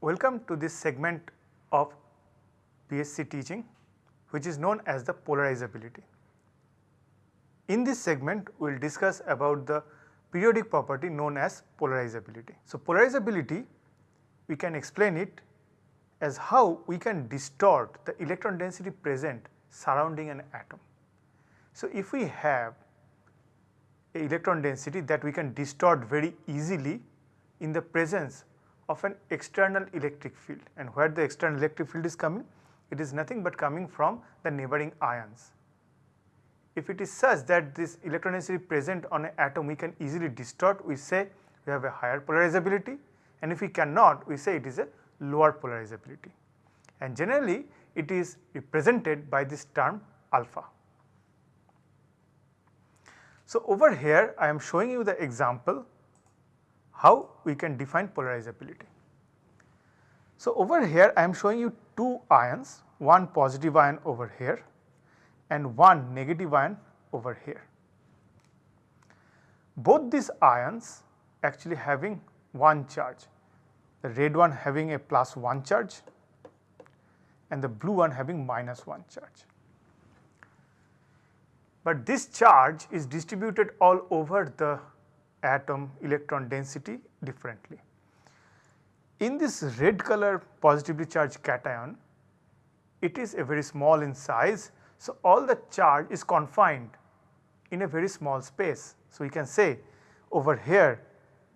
Welcome to this segment of PSC teaching which is known as the polarizability. In this segment we will discuss about the periodic property known as polarizability. So, polarizability we can explain it as how we can distort the electron density present surrounding an atom. So, if we have electron density that we can distort very easily in the presence of an external electric field and where the external electric field is coming it is nothing but coming from the neighboring ions. If it is such that this electron density present on an atom we can easily distort we say we have a higher polarizability and if we cannot we say it is a lower polarizability and generally it is represented by this term alpha. So, over here I am showing you the example how we can define polarizability. So, over here I am showing you two ions, one positive ion over here and one negative ion over here. Both these ions actually having one charge, the red one having a plus 1 charge and the blue one having minus 1 charge. But this charge is distributed all over the atom electron density differently. In this red color positively charged cation, it is a very small in size. So, all the charge is confined in a very small space. So, we can say over here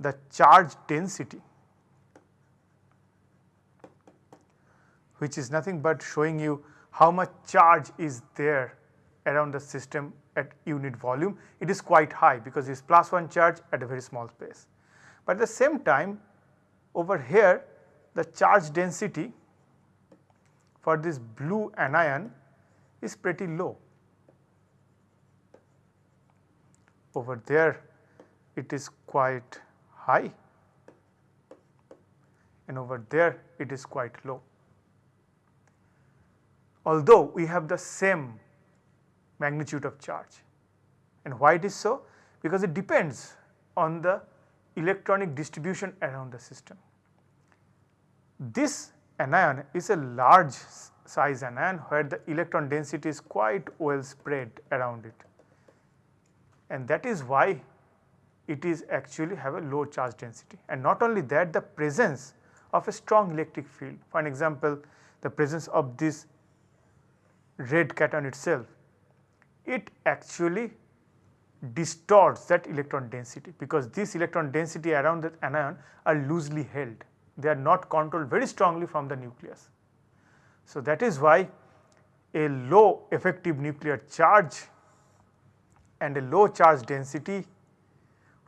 the charge density which is nothing but showing you how much charge is there around the system at unit volume, it is quite high because it is plus 1 charge at a very small space. But at the same time over here the charge density for this blue anion is pretty low. Over there it is quite high and over there it is quite low. Although we have the same magnitude of charge. And why it is so? Because it depends on the electronic distribution around the system. This anion is a large size anion where the electron density is quite well spread around it and that is why it is actually have a low charge density and not only that the presence of a strong electric field for an example the presence of this red cation itself it actually distorts that electron density because this electron density around that anion are loosely held. They are not controlled very strongly from the nucleus. So, that is why a low effective nuclear charge and a low charge density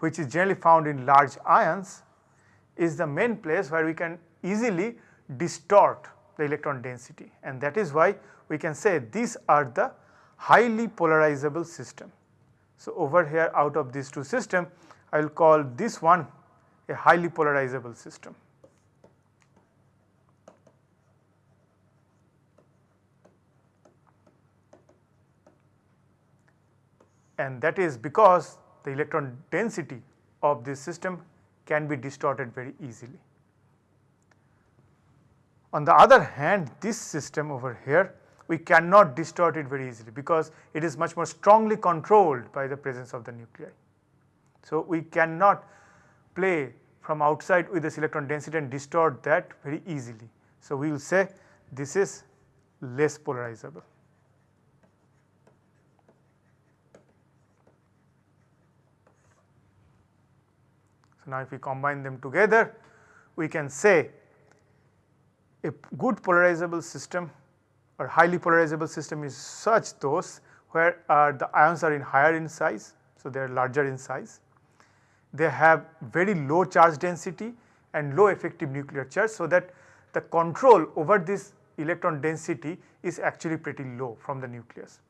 which is generally found in large ions is the main place where we can easily distort the electron density and that is why we can say these are the highly polarizable system. So, over here out of these two system I will call this one a highly polarizable system. And that is because the electron density of this system can be distorted very easily. On the other hand this system over here we cannot distort it very easily because it is much more strongly controlled by the presence of the nuclei. So, we cannot play from outside with this electron density and distort that very easily. So, we will say this is less polarizable. So, now if we combine them together we can say a good polarizable system or highly polarizable system is such those where uh, the ions are in higher in size. So, they are larger in size. They have very low charge density and low effective nuclear charge. So, that the control over this electron density is actually pretty low from the nucleus.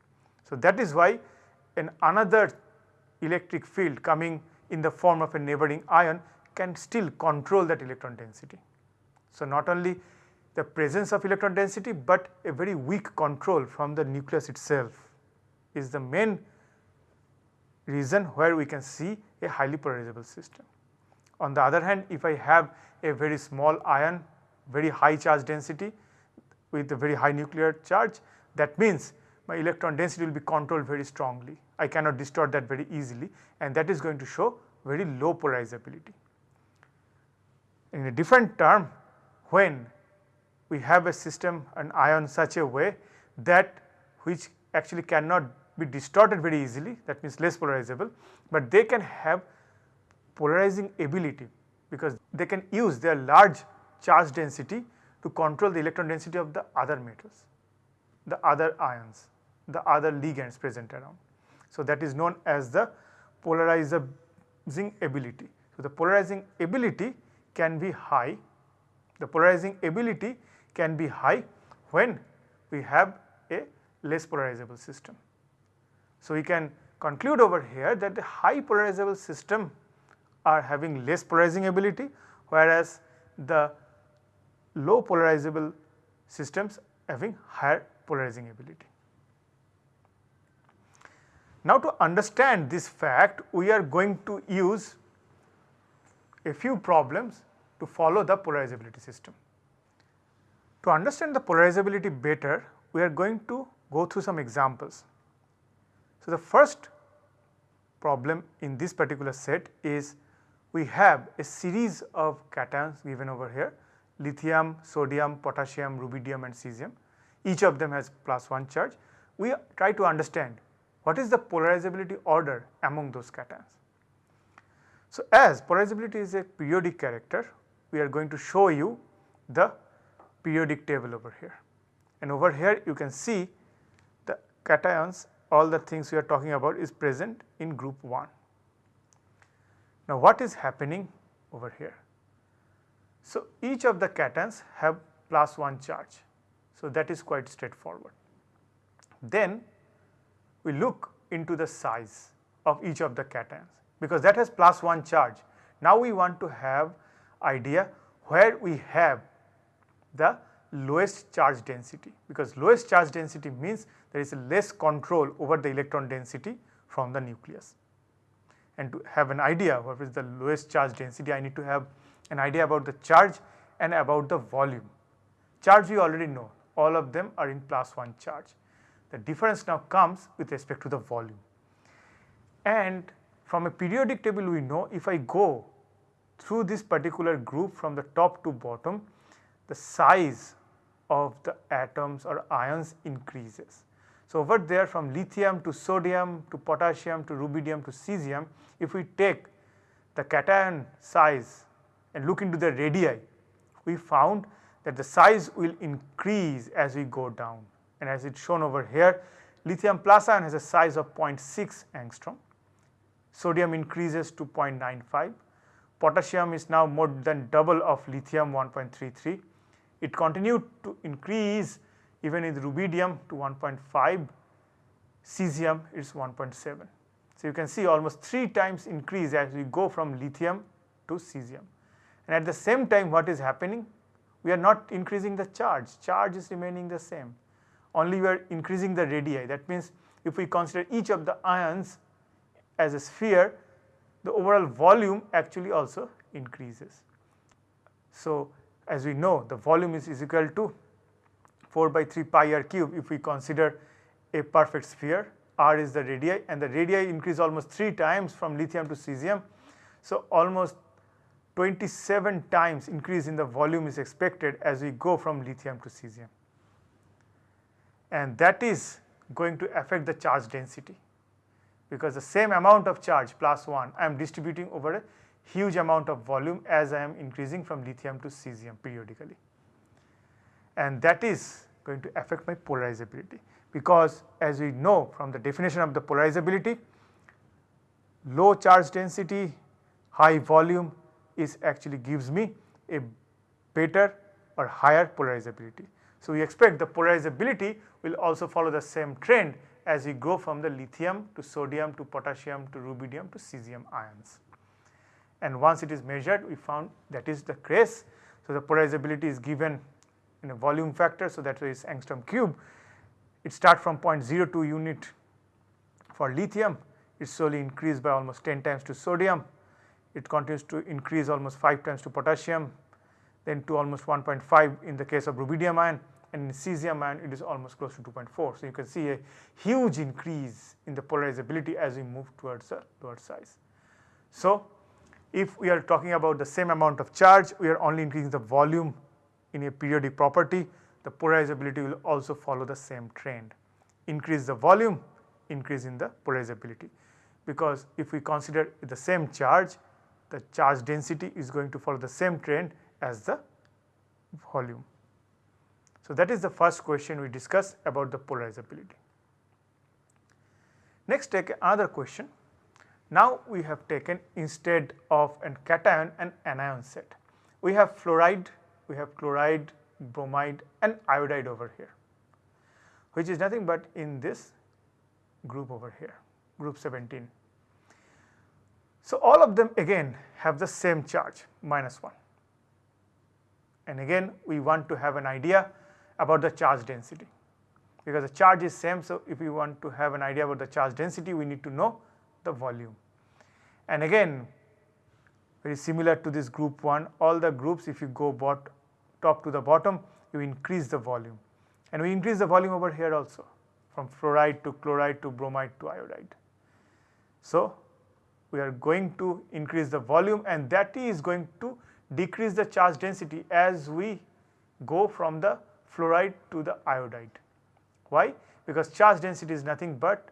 So, that is why an another electric field coming in the form of a neighboring ion can still control that electron density. So, not only the presence of electron density, but a very weak control from the nucleus itself is the main reason where we can see a highly polarizable system. On the other hand, if I have a very small ion, very high charge density with a very high nuclear charge, that means my electron density will be controlled very strongly. I cannot distort that very easily and that is going to show very low polarizability. In a different term, when we have a system an ion such a way that which actually cannot be distorted very easily that means less polarizable, but they can have polarizing ability because they can use their large charge density to control the electron density of the other metals, the other ions, the other ligands present around. So, that is known as the polarizing ability. So, the polarizing ability can be high, the polarizing ability can be high when we have a less polarizable system. So, we can conclude over here that the high polarizable system are having less polarizing ability whereas the low polarizable systems having higher polarizing ability. Now to understand this fact we are going to use a few problems to follow the polarizability system. To understand the polarizability better we are going to go through some examples. So, the first problem in this particular set is we have a series of cations given over here lithium, sodium, potassium, rubidium and cesium each of them has plus 1 charge. We try to understand what is the polarizability order among those cations. So, as polarizability is a periodic character we are going to show you the periodic table over here and over here you can see the cations all the things we are talking about is present in group 1. Now what is happening over here? So each of the cations have plus 1 charge. So that is quite straightforward. Then we look into the size of each of the cations because that has plus 1 charge. Now we want to have idea where we have the lowest charge density because lowest charge density means there is less control over the electron density from the nucleus. And to have an idea what is the lowest charge density I need to have an idea about the charge and about the volume. Charge we already know all of them are in plus 1 charge. The difference now comes with respect to the volume. And from a periodic table we know if I go through this particular group from the top to bottom the size of the atoms or ions increases. So, over there from lithium to sodium to potassium to rubidium to cesium, if we take the cation size and look into the radii, we found that the size will increase as we go down and as it's shown over here, lithium plus ion has a size of 0.6 angstrom, sodium increases to 0.95, potassium is now more than double of lithium 1.33, it continued to increase even in rubidium to 1.5, cesium is 1.7. So, you can see almost 3 times increase as we go from lithium to cesium. And at the same time what is happening? We are not increasing the charge, charge is remaining the same, only we are increasing the radii. That means if we consider each of the ions as a sphere, the overall volume actually also increases. So, as we know the volume is, is equal to 4 by 3 pi r cube if we consider a perfect sphere r is the radii and the radii increase almost 3 times from lithium to cesium. So, almost 27 times increase in the volume is expected as we go from lithium to cesium and that is going to affect the charge density because the same amount of charge plus 1 I am distributing over a huge amount of volume as I am increasing from lithium to cesium periodically. And that is going to affect my polarizability because as we know from the definition of the polarizability, low charge density, high volume is actually gives me a better or higher polarizability. So, we expect the polarizability will also follow the same trend as we go from the lithium to sodium to potassium to rubidium to cesium ions and once it is measured we found that is the case. So, the polarizability is given in a volume factor. So, that is angstrom cube. It starts from 0.02 unit for lithium, it slowly increased by almost 10 times to sodium, it continues to increase almost 5 times to potassium, then to almost 1.5 in the case of rubidium ion and in cesium ion it is almost close to 2.4. So, you can see a huge increase in the polarizability as we move towards the lower size. So, if we are talking about the same amount of charge, we are only increasing the volume in a periodic property, the polarizability will also follow the same trend. Increase the volume, increase in the polarizability because if we consider the same charge, the charge density is going to follow the same trend as the volume. So, that is the first question we discussed about the polarizability. Next take another question. Now we have taken instead of an cation an anion set. We have fluoride, we have chloride, bromide and iodide over here which is nothing but in this group over here group 17. So, all of them again have the same charge minus 1 and again we want to have an idea about the charge density because the charge is same. So, if we want to have an idea about the charge density we need to know the volume. And again very similar to this group 1 all the groups if you go bot top to the bottom you increase the volume and we increase the volume over here also from fluoride to chloride to bromide to iodide. So, we are going to increase the volume and that is going to decrease the charge density as we go from the fluoride to the iodide. Why? Because charge density is nothing but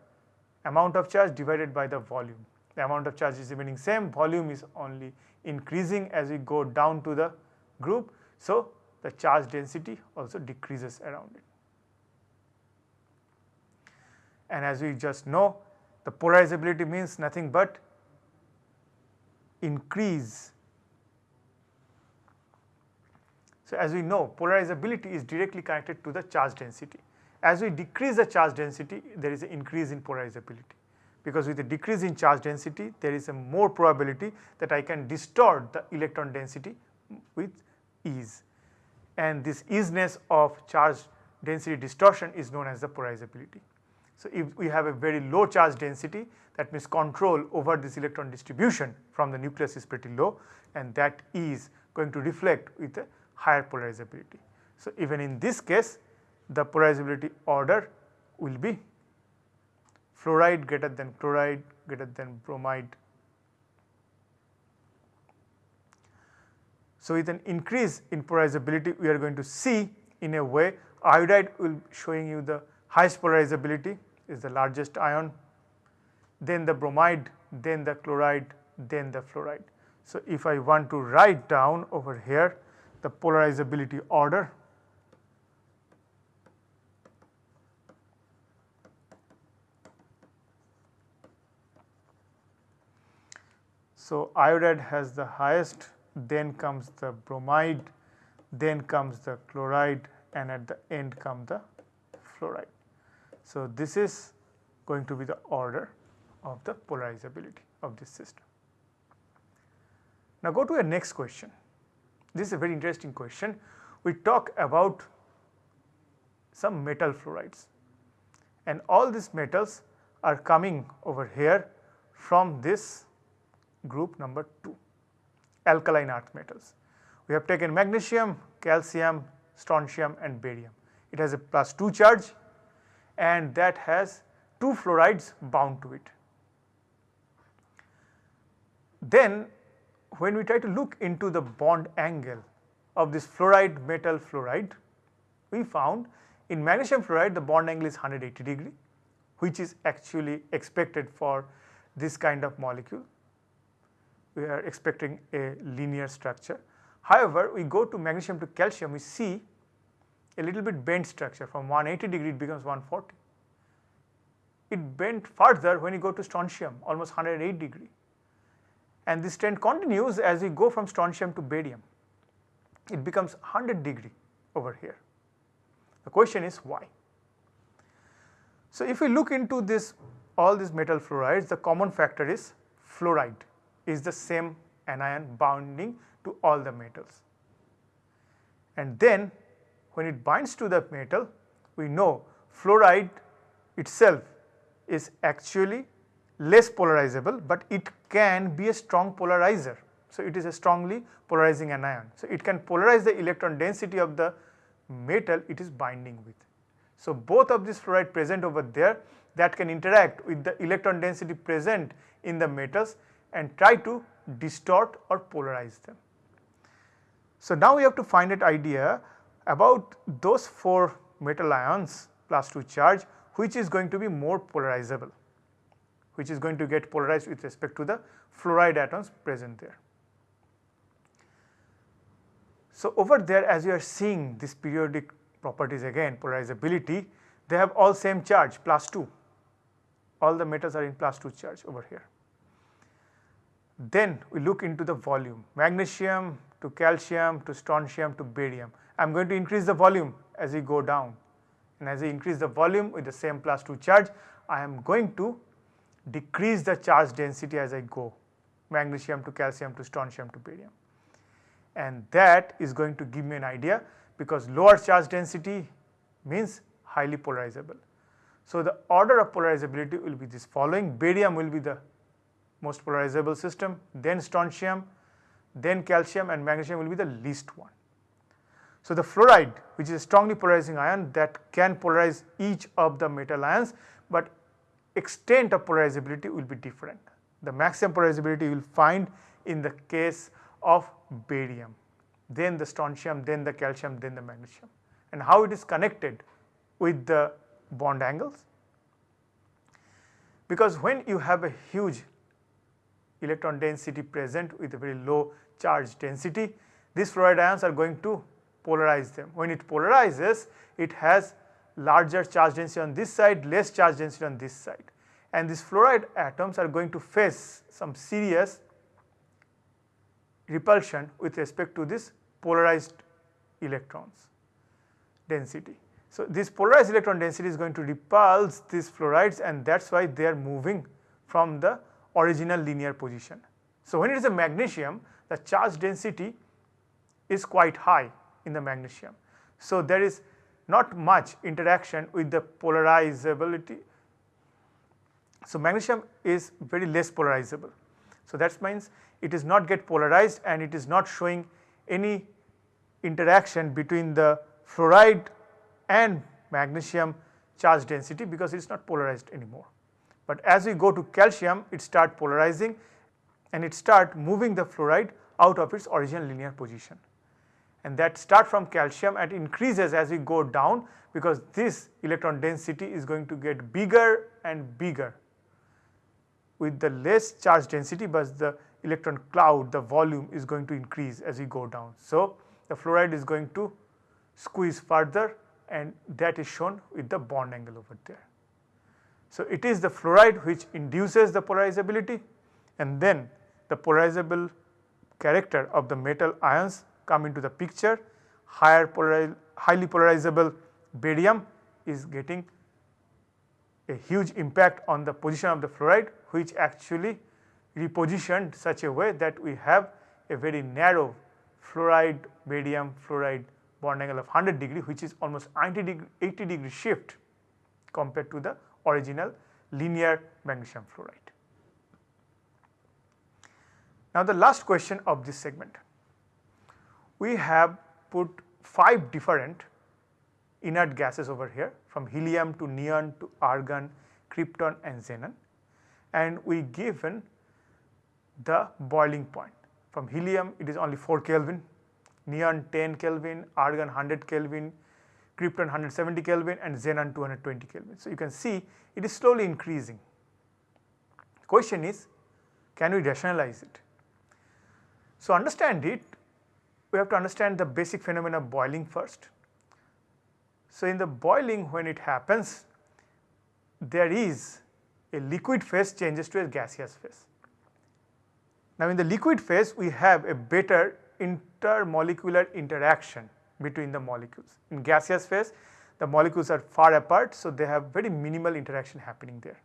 amount of charge divided by the volume. The amount of charge is remaining same, volume is only increasing as we go down to the group. So, the charge density also decreases around it. And as we just know the polarizability means nothing but increase. So, as we know polarizability is directly connected to the charge density. As we decrease the charge density there is an increase in polarizability because with a decrease in charge density there is a more probability that I can distort the electron density with ease and this easiness of charge density distortion is known as the polarizability. So, if we have a very low charge density that means control over this electron distribution from the nucleus is pretty low and that is going to reflect with a higher polarizability. So, even in this case the polarizability order will be fluoride greater than chloride greater than bromide. So, with an increase in polarizability we are going to see in a way iodide will showing you the highest polarizability is the largest ion, then the bromide, then the chloride, then the fluoride. So, if I want to write down over here the polarizability order So, iodide has the highest then comes the bromide then comes the chloride and at the end come the fluoride. So, this is going to be the order of the polarizability of this system. Now, go to a next question. This is a very interesting question. We talk about some metal fluorides and all these metals are coming over here from this group number 2 alkaline earth metals. We have taken magnesium, calcium, strontium and barium. It has a plus 2 charge and that has 2 fluorides bound to it. Then when we try to look into the bond angle of this fluoride metal fluoride, we found in magnesium fluoride the bond angle is 180 degree which is actually expected for this kind of molecule. We are expecting a linear structure. However, we go to magnesium to calcium we see a little bit bent structure from 180 degree it becomes 140. It bent further when you go to strontium almost 108 degree and this trend continues as we go from strontium to barium. It becomes 100 degree over here. The question is why? So, if we look into this all these metal fluorides the common factor is fluoride is the same anion bounding to all the metals. And then when it binds to the metal we know fluoride itself is actually less polarizable, but it can be a strong polarizer. So, it is a strongly polarizing anion. So, it can polarize the electron density of the metal it is binding with. So, both of these fluoride present over there that can interact with the electron density present in the metals and try to distort or polarize them. So, now we have to find an idea about those 4 metal ions plus 2 charge which is going to be more polarizable, which is going to get polarized with respect to the fluoride atoms present there. So, over there as you are seeing this periodic properties again polarizability they have all same charge plus 2 all the metals are in plus 2 charge over here. Then we look into the volume magnesium to calcium to strontium to barium. I am going to increase the volume as we go down and as I increase the volume with the same plus 2 charge I am going to decrease the charge density as I go magnesium to calcium to strontium to barium and that is going to give me an idea because lower charge density means highly polarizable. So, the order of polarizability will be this following barium will be the most polarizable system then strontium then calcium and magnesium will be the least one. So, the fluoride which is a strongly polarizing ion that can polarize each of the metal ions, but extent of polarizability will be different. The maximum polarizability you will find in the case of barium, then the strontium, then the calcium, then the magnesium and how it is connected with the bond angles. Because when you have a huge electron density present with a very low charge density, these fluoride ions are going to polarize them. When it polarizes, it has larger charge density on this side, less charge density on this side. And these fluoride atoms are going to face some serious repulsion with respect to this polarized electrons density. So, this polarized electron density is going to repulse these fluorides and that is why they are moving from the original linear position. So, when it is a magnesium the charge density is quite high in the magnesium. So, there is not much interaction with the polarizability. So, magnesium is very less polarizable. So, that means it is not get polarized and it is not showing any interaction between the fluoride and magnesium charge density because it is not polarized anymore. But as we go to calcium it start polarizing and it start moving the fluoride out of its original linear position and that start from calcium and increases as we go down because this electron density is going to get bigger and bigger with the less charge density but the electron cloud the volume is going to increase as we go down. So, the fluoride is going to squeeze further and that is shown with the bond angle over there. So, it is the fluoride which induces the polarizability and then the polarizable character of the metal ions come into the picture. Higher polariz highly polarizable barium is getting a huge impact on the position of the fluoride which actually repositioned such a way that we have a very narrow fluoride barium fluoride bond angle of 100 degree which is almost 90 degree 80 degree shift compared to the original linear magnesium fluoride. Now the last question of this segment. We have put 5 different inert gases over here from helium to neon to argon, krypton and xenon and we given the boiling point. From helium it is only 4 Kelvin, neon 10 Kelvin, argon 100 Kelvin, krypton 170 Kelvin and xenon 220 Kelvin. So, you can see it is slowly increasing. Question is can we rationalize it? So, understand it we have to understand the basic phenomena of boiling first. So, in the boiling when it happens there is a liquid phase changes to a gaseous phase. Now, in the liquid phase we have a better intermolecular interaction between the molecules. In gaseous phase the molecules are far apart, so they have very minimal interaction happening there.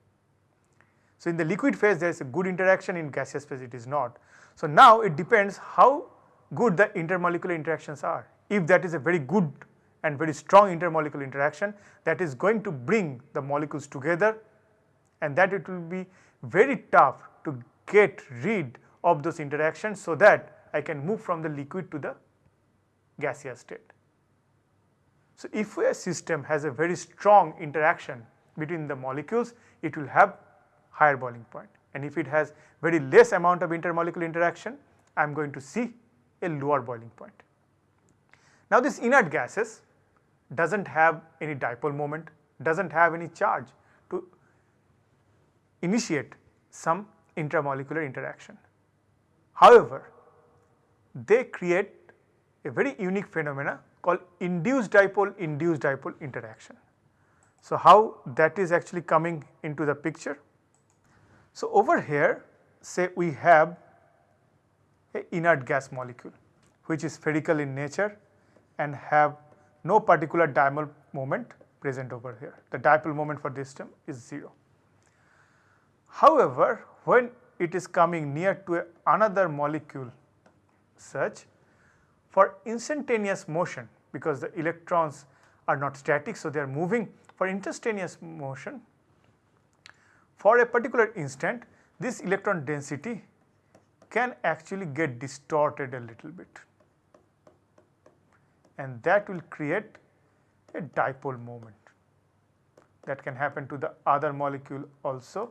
So, in the liquid phase there is a good interaction, in gaseous phase it is not. So, now it depends how good the intermolecular interactions are. If that is a very good and very strong intermolecular interaction that is going to bring the molecules together and that it will be very tough to get rid of those interactions so that I can move from the liquid to the gaseous state. So, if a system has a very strong interaction between the molecules, it will have higher boiling point. and if it has very less amount of intermolecular interaction, I am going to see a lower boiling point. Now this inert gases does not have any dipole moment, does not have any charge to initiate some intramolecular interaction. However, they create a very unique phenomena called induced dipole induced dipole interaction. So, how that is actually coming into the picture? So, over here say we have a inert gas molecule which is spherical in nature and have no particular dipole moment present over here. The dipole moment for this term is 0. However, when it is coming near to another molecule such for instantaneous motion because the electrons are not static. So, they are moving for instantaneous motion for a particular instant this electron density can actually get distorted a little bit and that will create a dipole moment that can happen to the other molecule also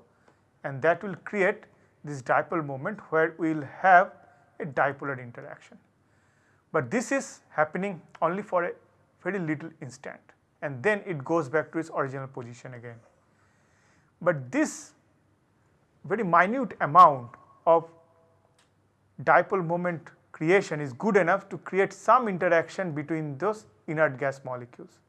and that will create this dipole moment where we will have a dipolar interaction. But this is happening only for a very little instant and then it goes back to its original position again. But this very minute amount of dipole moment creation is good enough to create some interaction between those inert gas molecules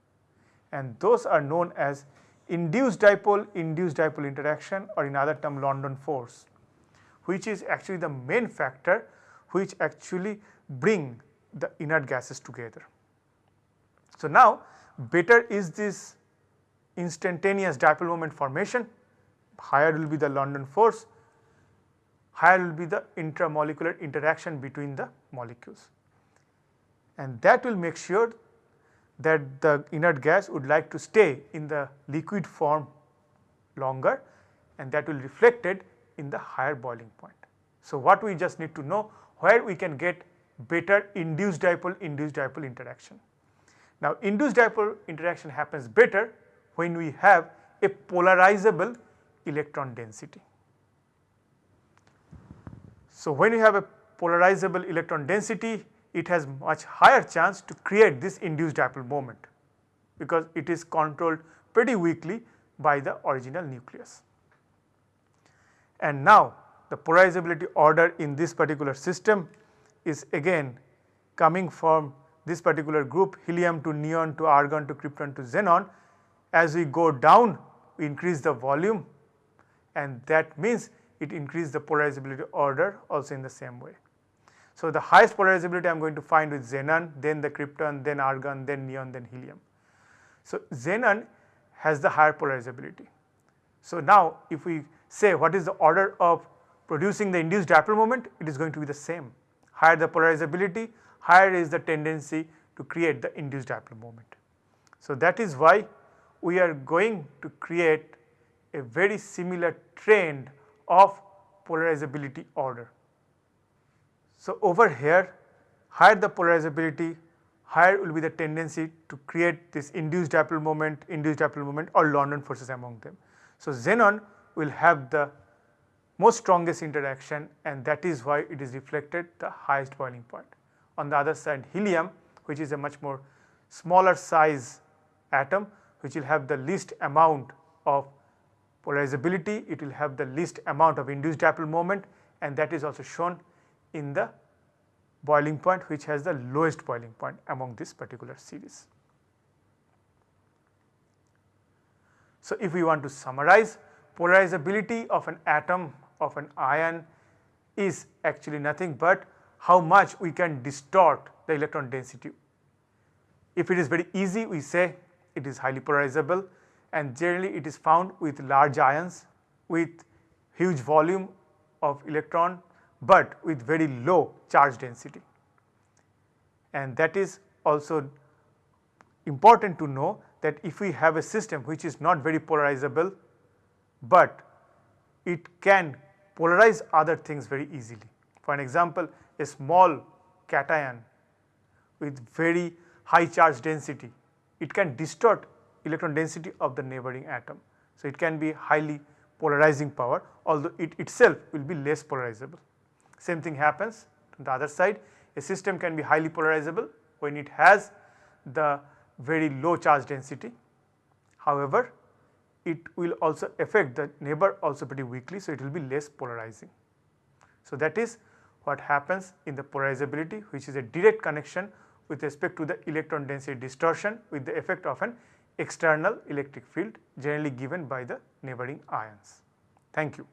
and those are known as induced dipole induced dipole interaction or in other term London force which is actually the main factor which actually bring the inert gases together. So, now better is this instantaneous dipole moment formation, higher will be the London force, higher will be the intramolecular interaction between the molecules. And that will make sure that the inert gas would like to stay in the liquid form longer and that will reflected in the higher boiling point. So, what we just need to know where we can get better induced dipole induced dipole interaction. Now induced dipole interaction happens better when we have a polarizable electron density. So when you have a polarizable electron density it has much higher chance to create this induced dipole moment because it is controlled pretty weakly by the original nucleus. And now the polarizability order in this particular system is again coming from this particular group helium to neon to argon to krypton to xenon. As we go down we increase the volume and that means it increase the polarizability order also in the same way. So, the highest polarizability I am going to find with xenon, then the krypton, then argon, then neon, then helium. So, xenon has the higher polarizability. So, now if we say what is the order of producing the induced dipole moment, it is going to be the same higher the polarizability, higher is the tendency to create the induced dipole moment. So, that is why we are going to create a very similar trend of polarizability order. So, over here higher the polarizability, higher will be the tendency to create this induced dipole moment, induced dipole moment or London forces among them. So, xenon will have the most strongest interaction and that is why it is reflected the highest boiling point. On the other side helium which is a much more smaller size atom which will have the least amount of polarizability, it will have the least amount of induced dipole moment and that is also shown in the boiling point which has the lowest boiling point among this particular series. So, if we want to summarize polarizability of an atom of an ion is actually nothing but how much we can distort the electron density. If it is very easy we say it is highly polarizable and generally it is found with large ions with huge volume of electron but with very low charge density and that is also important to know that if we have a system which is not very polarizable, but it can polarize other things very easily. For an example, a small cation with very high charge density, it can distort electron density of the neighboring atom. So, it can be highly polarizing power although it itself will be less polarizable. Same thing happens on the other side a system can be highly polarizable when it has the very low charge density. However, it will also affect the neighbor also pretty weakly. So, it will be less polarizing. So, that is what happens in the polarizability which is a direct connection with respect to the electron density distortion with the effect of an external electric field generally given by the neighboring ions. Thank you.